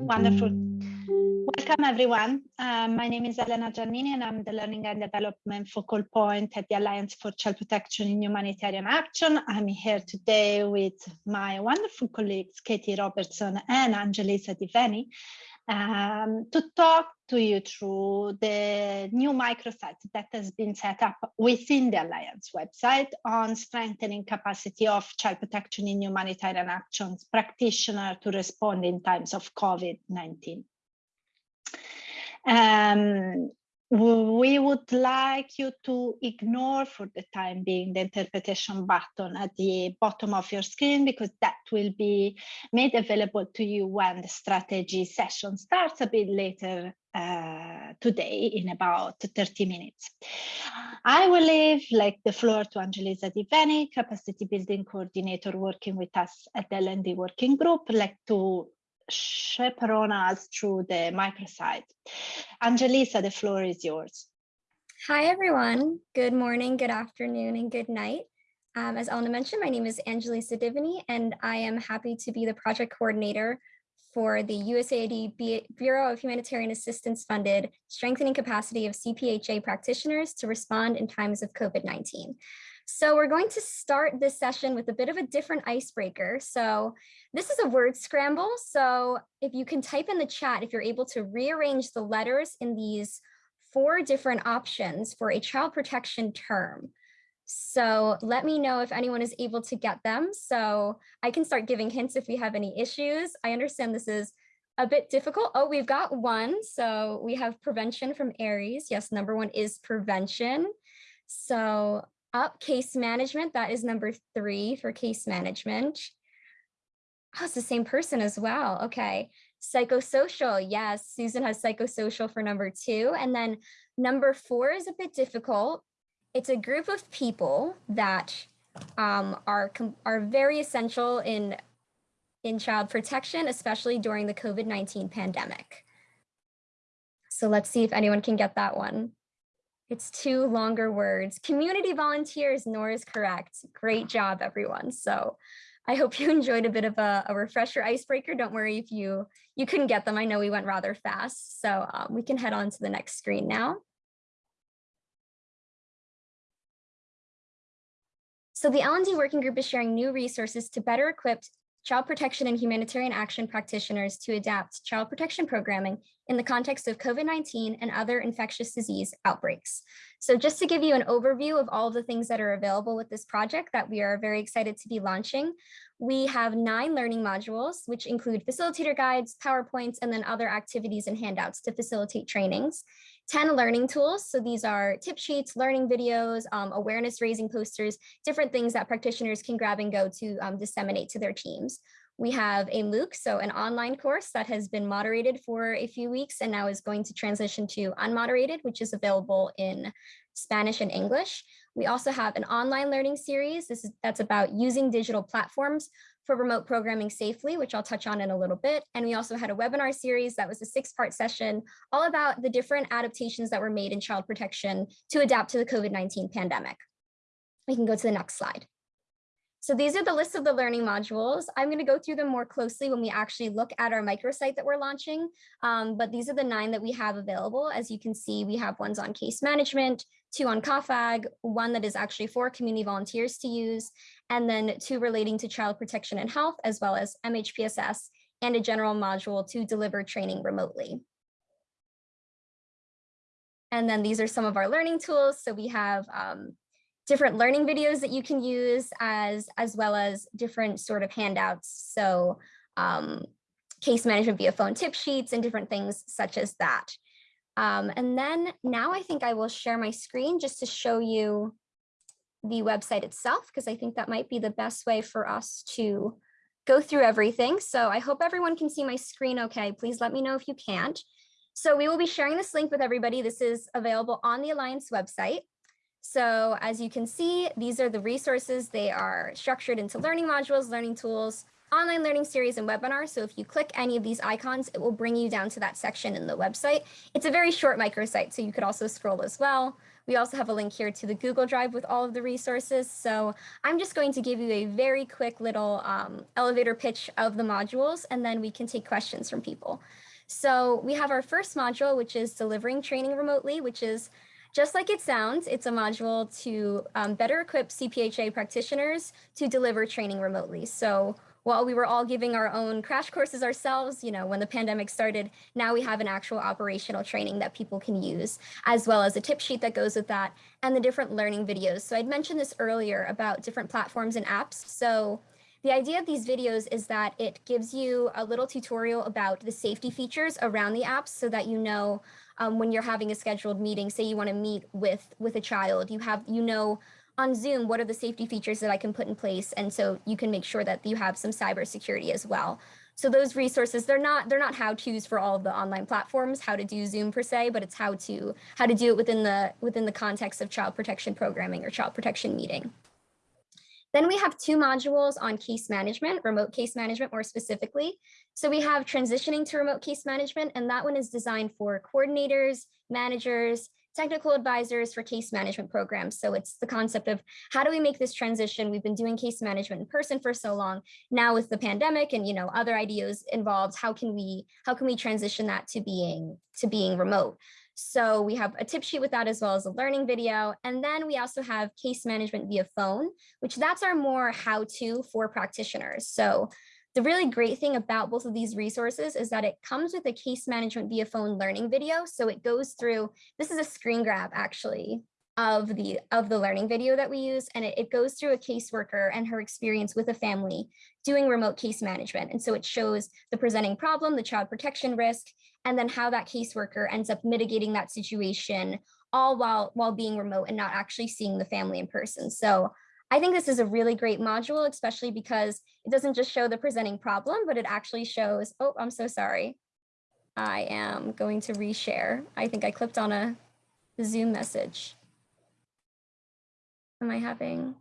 Wonderful. Welcome, everyone. Um, my name is Elena Giannini, and I'm the Learning and Development Focal Point at the Alliance for Child Protection in Humanitarian Action. I'm here today with my wonderful colleagues, Katie Robertson and Angelisa Diveni, um, to talk to you through the new microsite that has been set up within the Alliance website on strengthening capacity of child protection in humanitarian actions practitioner to respond in times of COVID-19. Um, we would like you to ignore for the time being the interpretation button at the bottom of your screen because that will be made available to you when the strategy session starts a bit later uh, today in about 30 minutes. I will leave like the floor to Angelisa Diveni, capacity building coordinator working with us at the L&D working group, like to chaperone us through the microsite. Angelisa, the floor is yours. Hi, everyone. Good morning, good afternoon, and good night. Um, as Elena mentioned, my name is Angelisa Divini, and I am happy to be the project coordinator for the USAID Bureau of Humanitarian Assistance funded Strengthening Capacity of CPHA Practitioners to Respond in Times of COVID-19. So we're going to start this session with a bit of a different icebreaker. So this is a word scramble. So if you can type in the chat, if you're able to rearrange the letters in these four different options for a child protection term. So let me know if anyone is able to get them. So I can start giving hints if we have any issues. I understand this is a bit difficult. Oh, we've got one. So we have prevention from Aries. Yes, number one is prevention. So up case management, that is number three for case management. Oh, it's the same person as well. Okay. Psychosocial. Yes, Susan has psychosocial for number two. And then number four is a bit difficult. It's a group of people that um, are, are very essential in, in child protection, especially during the COVID-19 pandemic. So let's see if anyone can get that one. It's two longer words. Community volunteers, Nor is correct. Great job, everyone. So I hope you enjoyed a bit of a, a, refresher icebreaker. Don't worry if you, you couldn't get them. I know we went rather fast. So um, we can head on to the next screen now. So the L&D working group is sharing new resources to better equip child protection and humanitarian action practitioners to adapt child protection programming in the context of COVID-19 and other infectious disease outbreaks. So just to give you an overview of all of the things that are available with this project that we are very excited to be launching, we have nine learning modules, which include facilitator guides, PowerPoints, and then other activities and handouts to facilitate trainings. 10 learning tools. So these are tip sheets, learning videos, um, awareness raising posters, different things that practitioners can grab and go to um, disseminate to their teams. We have a MOOC, so an online course that has been moderated for a few weeks and now is going to transition to unmoderated, which is available in Spanish and English. We also have an online learning series. This is that's about using digital platforms for remote programming safely, which I'll touch on in a little bit. And we also had a webinar series that was a six part session all about the different adaptations that were made in child protection to adapt to the COVID-19 pandemic. We can go to the next slide. So these are the list of the learning modules. I'm going to go through them more closely when we actually look at our microsite that we're launching. Um, but these are the nine that we have available. As you can see, we have ones on case management, two on CAAFAG, one that is actually for community volunteers to use, and then two relating to child protection and health, as well as MHPSS and a general module to deliver training remotely. And then these are some of our learning tools. So we have um, different learning videos that you can use as, as well as different sort of handouts. So um, case management via phone tip sheets and different things such as that. Um, and then now I think I will share my screen just to show you the website itself, because I think that might be the best way for us to go through everything. So I hope everyone can see my screen okay. Please let me know if you can't. So we will be sharing this link with everybody. This is available on the Alliance website. So as you can see, these are the resources. They are structured into learning modules, learning tools, online learning series and webinars. So if you click any of these icons, it will bring you down to that section in the website. It's a very short microsite, so you could also scroll as well. We also have a link here to the Google Drive with all of the resources. So I'm just going to give you a very quick little um, elevator pitch of the modules, and then we can take questions from people. So we have our first module, which is delivering training remotely, which is just like it sounds, it's a module to um, better equip CPHA practitioners to deliver training remotely. So while we were all giving our own crash courses ourselves, you know, when the pandemic started, now we have an actual operational training that people can use, as well as a tip sheet that goes with that and the different learning videos. So I'd mentioned this earlier about different platforms and apps. So the idea of these videos is that it gives you a little tutorial about the safety features around the apps so that you know um, when you're having a scheduled meeting, say you want to meet with with a child, you have you know on Zoom, what are the safety features that I can put in place? And so you can make sure that you have some cybersecurity as well. So those resources, they're not they're not how-tos for all of the online platforms, how to do Zoom per se, but it's how to how to do it within the within the context of child protection programming or child protection meeting. Then we have two modules on case management, remote case management more specifically. So we have transitioning to remote case management, and that one is designed for coordinators, managers, technical advisors for case management programs. So it's the concept of how do we make this transition? We've been doing case management in person for so long. Now with the pandemic and you know other ideas involved, how can we how can we transition that to being to being remote? So we have a tip sheet with that as well as a learning video. And then we also have case management via phone, which that's our more how to for practitioners. So the really great thing about both of these resources is that it comes with a case management via phone learning video. So it goes through, this is a screen grab actually of the of the learning video that we use and it, it goes through a caseworker and her experience with a family doing remote case management and so it shows the presenting problem the child protection risk and then how that caseworker ends up mitigating that situation all while while being remote and not actually seeing the family in person so I think this is a really great module, especially because it doesn't just show the presenting problem, but it actually shows, oh, I'm so sorry. I am going to reshare. I think I clicked on a Zoom message. Am I having?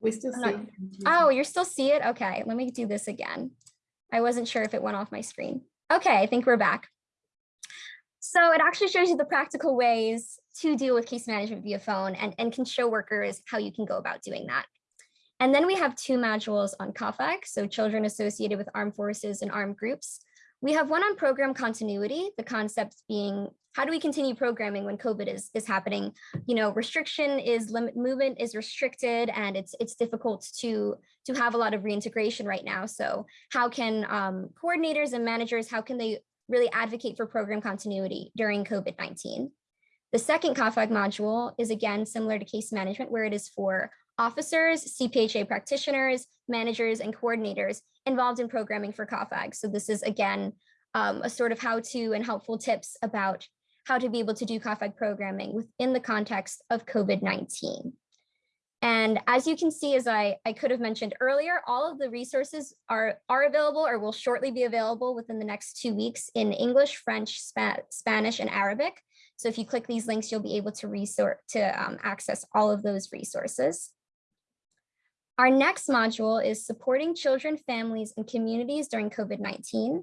We still see. Not, oh, you still see it? Okay, let me do this again. I wasn't sure if it went off my screen. Okay, I think we're back. So it actually shows you the practical ways to deal with case management via phone and, and can show workers how you can go about doing that. And then we have two modules on CAAFAG, so children associated with armed forces and armed groups. We have one on program continuity, the concepts being how do we continue programming when COVID is, is happening? You know, restriction is limit movement is restricted and it's it's difficult to to have a lot of reintegration right now. So how can um, coordinators and managers, how can they really advocate for program continuity during COVID-19? The second CAAFAG module is again similar to case management where it is for officers, CPHA practitioners, managers, and coordinators involved in programming for CAAFAG. So this is again, um, a sort of how to and helpful tips about how to be able to do CAAFAG programming within the context of COVID-19. And as you can see, as I, I could have mentioned earlier, all of the resources are, are available or will shortly be available within the next two weeks in English, French, Spa Spanish, and Arabic. So if you click these links, you'll be able to resort to um, access all of those resources. Our next module is supporting children, families, and communities during COVID-19.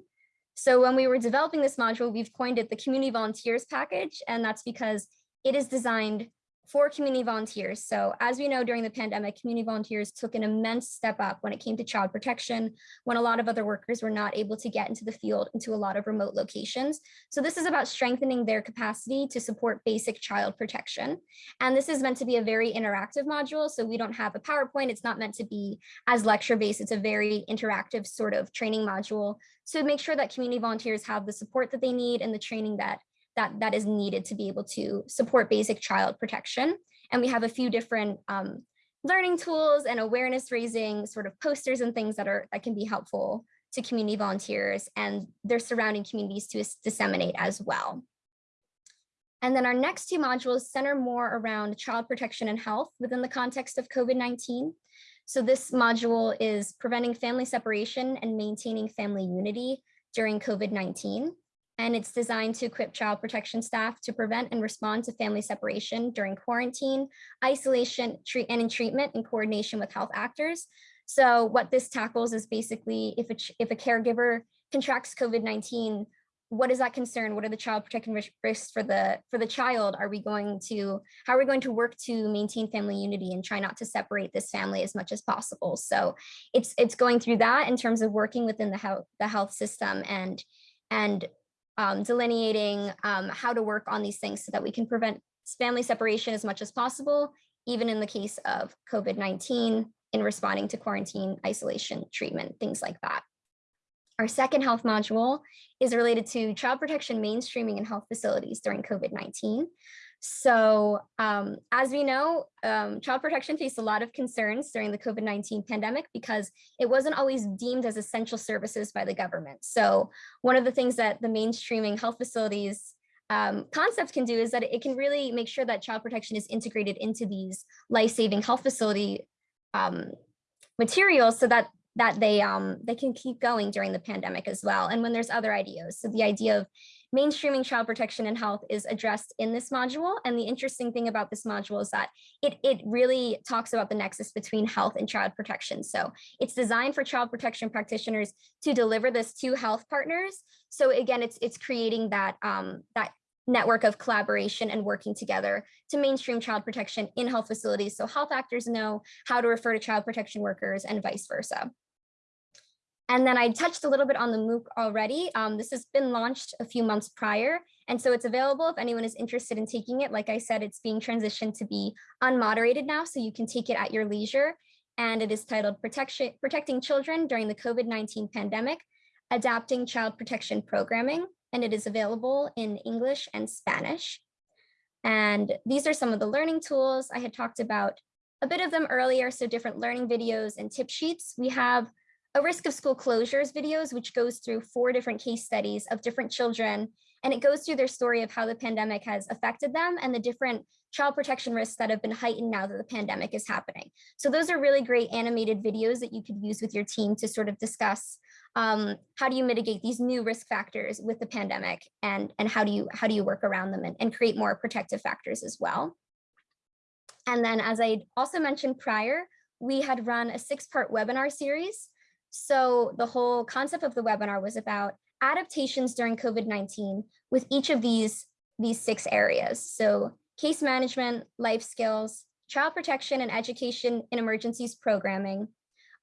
So when we were developing this module, we've coined it the community volunteers package, and that's because it is designed for community volunteers. So as we know, during the pandemic, community volunteers took an immense step up when it came to child protection, when a lot of other workers were not able to get into the field into a lot of remote locations. So this is about strengthening their capacity to support basic child protection. And this is meant to be a very interactive module. So we don't have a PowerPoint. It's not meant to be as lecture based. It's a very interactive sort of training module. So make sure that community volunteers have the support that they need and the training that that, that is needed to be able to support basic child protection. And we have a few different um, learning tools and awareness raising sort of posters and things that are that can be helpful to community volunteers and their surrounding communities to disseminate as well. And then our next two modules center more around child protection and health within the context of COVID-19. So this module is preventing family separation and maintaining family unity during COVID-19 and it's designed to equip child protection staff to prevent and respond to family separation during quarantine, isolation, treat, and in treatment in coordination with health actors. So what this tackles is basically if a, if a caregiver contracts COVID-19, what is that concern? What are the child protection risks for the for the child? Are we going to how are we going to work to maintain family unity and try not to separate this family as much as possible? So it's it's going through that in terms of working within the health the health system and and um, delineating um, how to work on these things so that we can prevent family separation as much as possible, even in the case of COVID-19 in responding to quarantine, isolation, treatment, things like that. Our second health module is related to child protection mainstreaming in health facilities during COVID-19. So um, as we know, um, child protection faced a lot of concerns during the COVID-19 pandemic because it wasn't always deemed as essential services by the government. So one of the things that the mainstreaming health facilities um, concept can do is that it can really make sure that child protection is integrated into these life-saving health facility um, materials so that that they um, they can keep going during the pandemic as well. And when there's other ideas. So the idea of mainstreaming child protection and health is addressed in this module. And the interesting thing about this module is that it, it really talks about the nexus between health and child protection. So it's designed for child protection practitioners to deliver this to health partners. So again, it's it's creating that um, that network of collaboration and working together to mainstream child protection in health facilities so health actors know how to refer to child protection workers and vice versa. And then I touched a little bit on the MOOC already. Um, this has been launched a few months prior, and so it's available if anyone is interested in taking it. Like I said, it's being transitioned to be unmoderated now, so you can take it at your leisure. And it is titled Protection, Protecting Children During the COVID-19 Pandemic, Adapting Child Protection Programming, and it is available in English and Spanish. And these are some of the learning tools. I had talked about a bit of them earlier, so different learning videos and tip sheets. We have a risk of school closures videos, which goes through four different case studies of different children. And it goes through their story of how the pandemic has affected them and the different child protection risks that have been heightened now that the pandemic is happening. So those are really great animated videos that you could use with your team to sort of discuss um, how do you mitigate these new risk factors with the pandemic and, and how do you how do you work around them and, and create more protective factors as well. And then as I also mentioned prior, we had run a six part webinar series so the whole concept of the webinar was about adaptations during COVID-19 with each of these, these six areas. So case management, life skills, child protection and education in emergencies programming,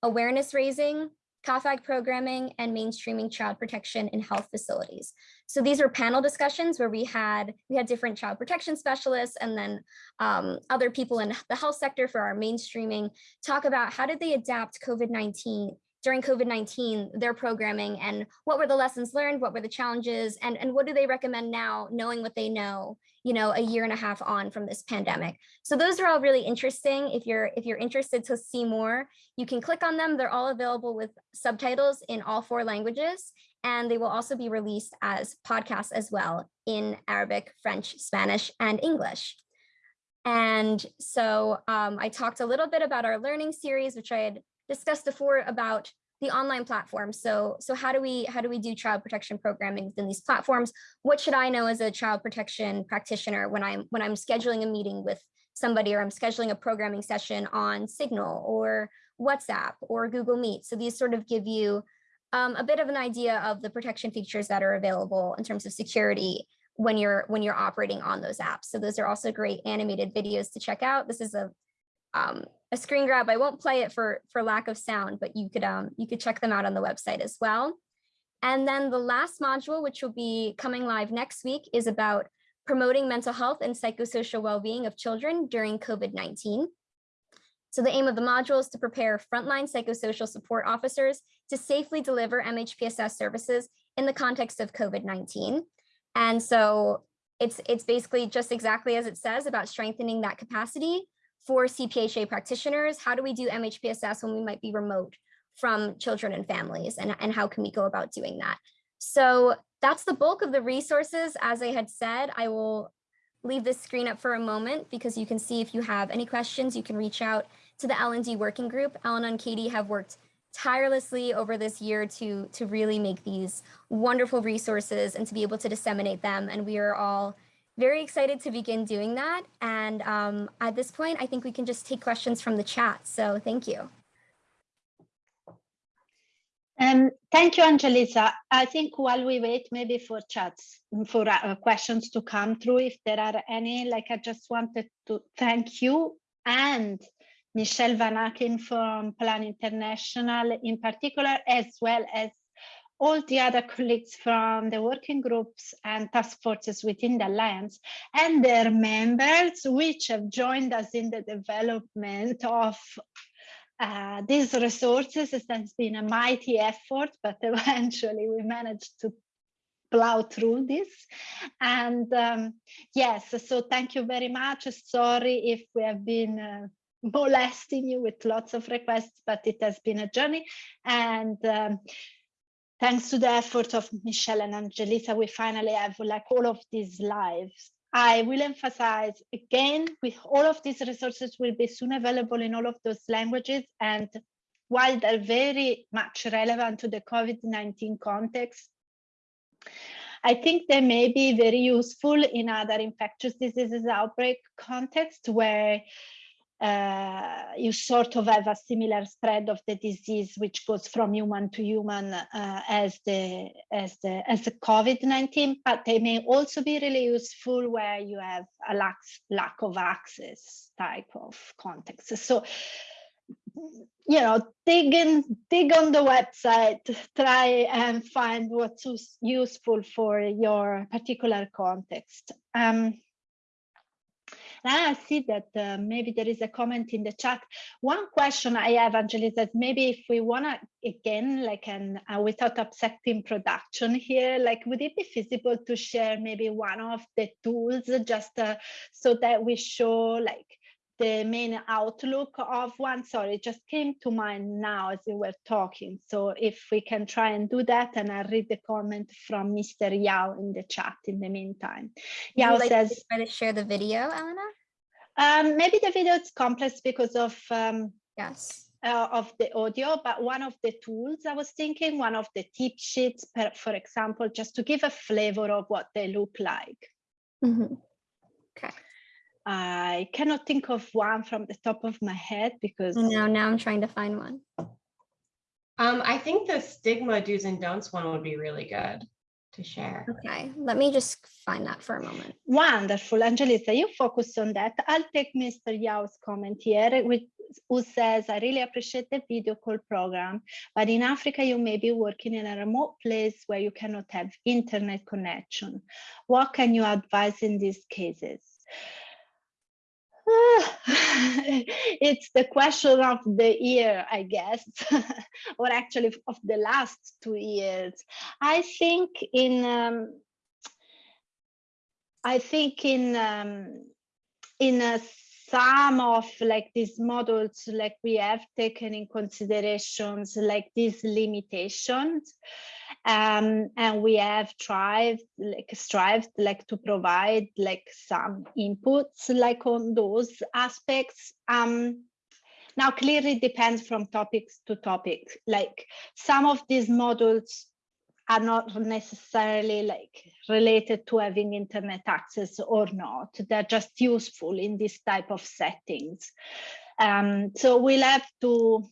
awareness raising, CAAFAG programming, and mainstreaming child protection in health facilities. So these were panel discussions where we had we had different child protection specialists and then um, other people in the health sector for our mainstreaming talk about how did they adapt COVID-19 during COVID-19, their programming and what were the lessons learned, what were the challenges, and, and what do they recommend now, knowing what they know, you know, a year and a half on from this pandemic. So those are all really interesting. If you're if you're interested to see more, you can click on them. They're all available with subtitles in all four languages, and they will also be released as podcasts as well in Arabic, French, Spanish, and English. And so um, I talked a little bit about our learning series, which I had discussed before about the online platforms. So, so how do we how do we do child protection programming within these platforms? What should I know as a child protection practitioner when I'm when I'm scheduling a meeting with somebody or I'm scheduling a programming session on Signal or WhatsApp or Google Meet. So these sort of give you um, a bit of an idea of the protection features that are available in terms of security when you're when you're operating on those apps. So those are also great animated videos to check out. This is a um, a screen grab. I won't play it for, for lack of sound, but you could, um, you could check them out on the website as well. And then the last module, which will be coming live next week, is about promoting mental health and psychosocial well-being of children during COVID-19. So the aim of the module is to prepare frontline psychosocial support officers to safely deliver MHPSS services in the context of COVID-19. And so it's, it's basically just exactly as it says about strengthening that capacity for CPHA practitioners, how do we do MHPSS when we might be remote from children and families and, and how can we go about doing that? So that's the bulk of the resources. As I had said, I will leave this screen up for a moment because you can see if you have any questions, you can reach out to the L&D working group. Ellen and Katie have worked tirelessly over this year to, to really make these wonderful resources and to be able to disseminate them. And we are all very excited to begin doing that. And um, at this point, I think we can just take questions from the chat. So thank you. Um, thank you, Angelisa. I think while we wait maybe for chats, for uh, questions to come through, if there are any, like I just wanted to thank you and Michelle Van Aken from Plan International in particular, as well as all the other colleagues from the working groups and task forces within the Alliance and their members, which have joined us in the development of uh, these resources. It has been a mighty effort, but eventually we managed to plow through this. And um, yes, so thank you very much. Sorry if we have been uh, molesting you with lots of requests, but it has been a journey. And um, thanks to the effort of Michelle and Angelisa, we finally have like all of these lives. I will emphasize again, with all of these resources will be soon available in all of those languages. And while they're very much relevant to the COVID-19 context, I think they may be very useful in other infectious diseases outbreak context where uh, you sort of have a similar spread of the disease, which goes from human to human uh, as the as the as the COVID-19. But they may also be really useful where you have a lack lack of access type of context. So you know, dig in, dig on the website, try and find what's useful for your particular context. Um, I see that uh, maybe there is a comment in the chat. One question I have, Angelis, that maybe if we want to, again, like an uh, without upsetting production here, like would it be feasible to share maybe one of the tools just uh, so that we show like the main outlook of one sorry it just came to mind now as you were talking so if we can try and do that and i'll read the comment from mr yao in the chat in the meantime yao like says to try to share the video elena um, maybe the video is complex because of um, yes uh, of the audio, but one of the tools I was thinking, one of the tip sheets, per, for example, just to give a flavor of what they look like. Mm -hmm. Okay. I cannot think of one from the top of my head because no, now I'm trying to find one. Um, I think the stigma do's and don'ts one would be really good to share. Okay, let me just find that for a moment. Wonderful, Angelisa, you focus on that. I'll take Mr. Yao's comment here, which, who says, I really appreciate the video call program, but in Africa, you may be working in a remote place where you cannot have internet connection. What can you advise in these cases? it's the question of the year, I guess, or actually of the last two years. I think in um, I think in um, in a some of like these models like we have taken in considerations like these limitations um, and we have tried like strived like to provide like some inputs like on those aspects. Um, now clearly depends from topics to topic. Like some of these models are not necessarily like related to having internet access or not. They're just useful in this type of settings. Um, so we'll have to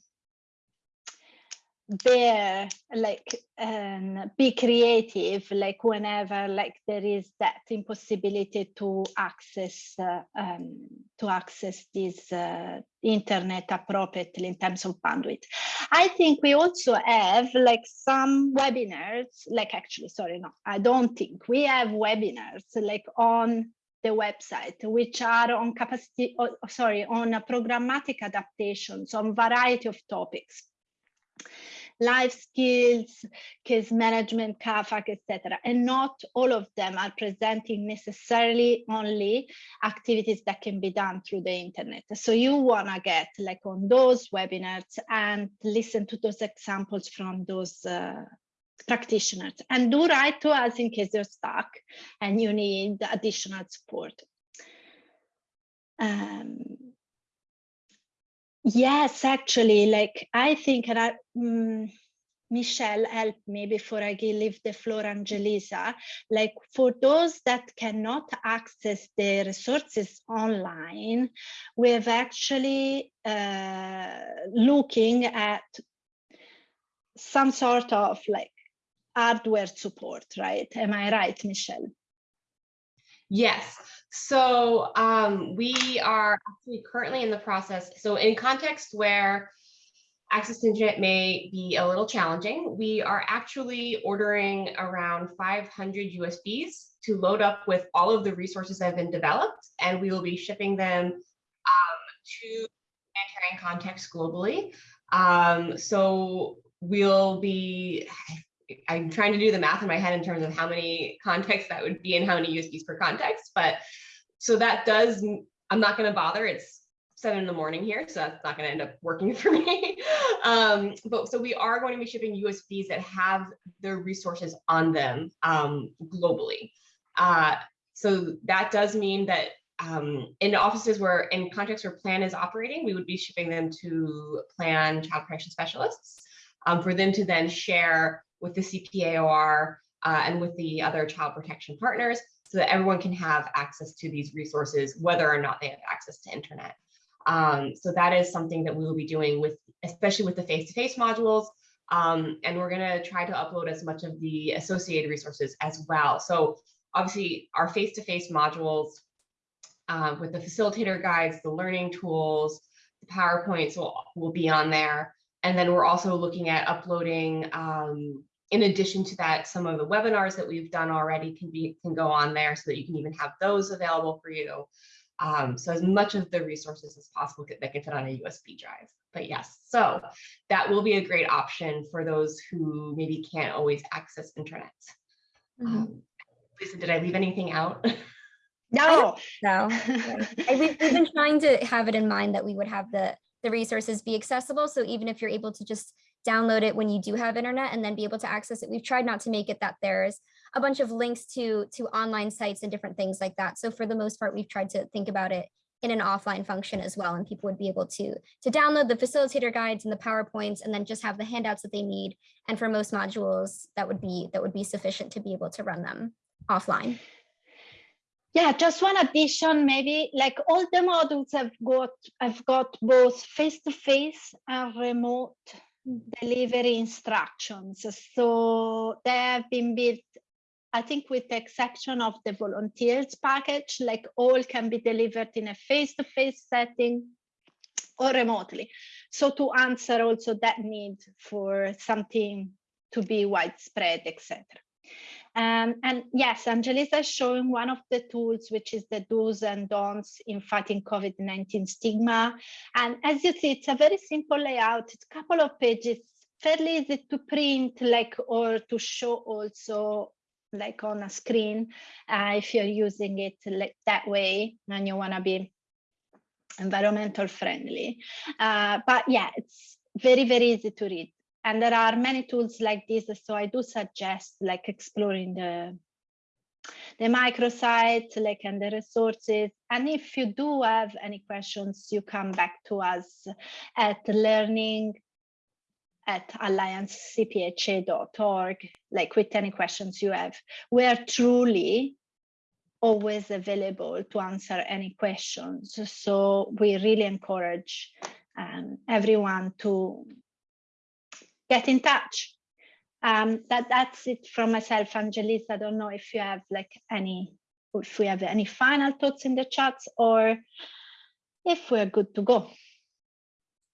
bear like um, be creative like whenever like there is that impossibility to access uh, um, to access this uh, internet appropriately in terms of bandwidth. I think we also have like some webinars like actually sorry no i don't think. We have webinars like on the website, which are on capacity, oh, sorry, on a programmatic adaptations on variety of topics life skills, case management, CAAFAG, etc. And not all of them are presenting necessarily only activities that can be done through the internet. So you want to get like on those webinars and listen to those examples from those uh, practitioners and do write to us in case you're stuck and you need additional support. Um, Yes, actually, like I think that um, Michelle help me before I leave the floor, Angelisa. Like for those that cannot access the resources online, we've actually uh, looking at some sort of like hardware support, right? Am I right, Michelle? Yes. So um, we are actually currently in the process. So in context where access to internet may be a little challenging, we are actually ordering around 500 USBs to load up with all of the resources that have been developed, and we will be shipping them um, to humanitarian contexts globally. Um, so we'll be, I'm trying to do the math in my head in terms of how many contexts that would be and how many USBs per context. But so that does, I'm not going to bother. It's seven in the morning here, so that's not going to end up working for me. um, but so we are going to be shipping USBs that have the resources on them um, globally. Uh, so that does mean that um, in offices where in contexts where plan is operating, we would be shipping them to plan child protection specialists um, for them to then share with the CPAOR uh, and with the other child protection partners so that everyone can have access to these resources, whether or not they have access to internet. Um, so that is something that we will be doing with, especially with the face-to-face -face modules. Um, and we're gonna try to upload as much of the associated resources as well. So obviously our face-to-face -face modules uh, with the facilitator guides, the learning tools, the PowerPoints will, will be on there. And then we're also looking at uploading, um, in addition to that, some of the webinars that we've done already can be can go on there so that you can even have those available for you. Um, so as much of the resources as possible that can fit on a USB drive. But yes, so that will be a great option for those who maybe can't always access internet. Mm -hmm. um, Lisa, did I leave anything out? No. No. we've, we've been trying to have it in mind that we would have the, the resources be accessible. So even if you're able to just download it when you do have internet and then be able to access it, we've tried not to make it that there's a bunch of links to, to online sites and different things like that. So for the most part, we've tried to think about it in an offline function as well. And people would be able to, to download the facilitator guides and the PowerPoints and then just have the handouts that they need. And for most modules, that would be that would be sufficient to be able to run them offline. Yeah, just one addition, maybe like all the modules have got I've got both face-to-face -face and remote delivery instructions. So they have been built, I think with the exception of the volunteers package, like all can be delivered in a face-to-face -face setting or remotely. So to answer also that need for something to be widespread, etc. Um, and yes, Angelisa is showing one of the tools, which is the do's and don'ts in fighting COVID-19 stigma. And as you see, it's a very simple layout. It's a couple of pages, fairly easy to print like or to show also like on a screen uh, if you're using it like that way and you want to be environmental friendly. Uh, but yeah, it's very, very easy to read and there are many tools like this so i do suggest like exploring the the microsite like and the resources. And if you do have any questions you come back to us at learning at alliancecpha.org like with any questions you have. We're truly always available to answer any questions. So we really encourage um, everyone to get in touch. Um, that that's it from myself, Angelis. I don't know if you have like any, if we have any final thoughts in the chats or if we're good to go.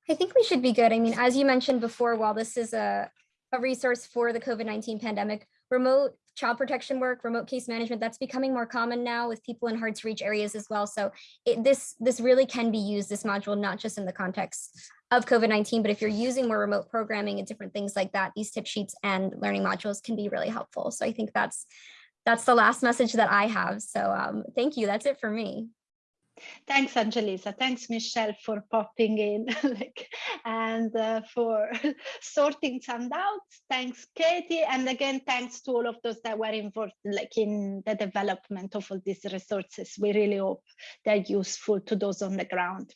I think we should be good. I mean, as you mentioned before, while this is a, a resource for the COVID-19 pandemic, remote child protection work, remote case management, that's becoming more common now with people in hard to reach areas as well. So it, this, this really can be used, this module, not just in the context of COVID-19, but if you're using more remote programming and different things like that, these tip sheets and learning modules can be really helpful. So I think that's that's the last message that I have. So um, thank you. That's it for me. Thanks, Angelisa. Thanks, Michelle, for popping in like, and uh, for sorting some doubts. Thanks, Katie. And again, thanks to all of those that were involved like in the development of all these resources. We really hope they're useful to those on the ground.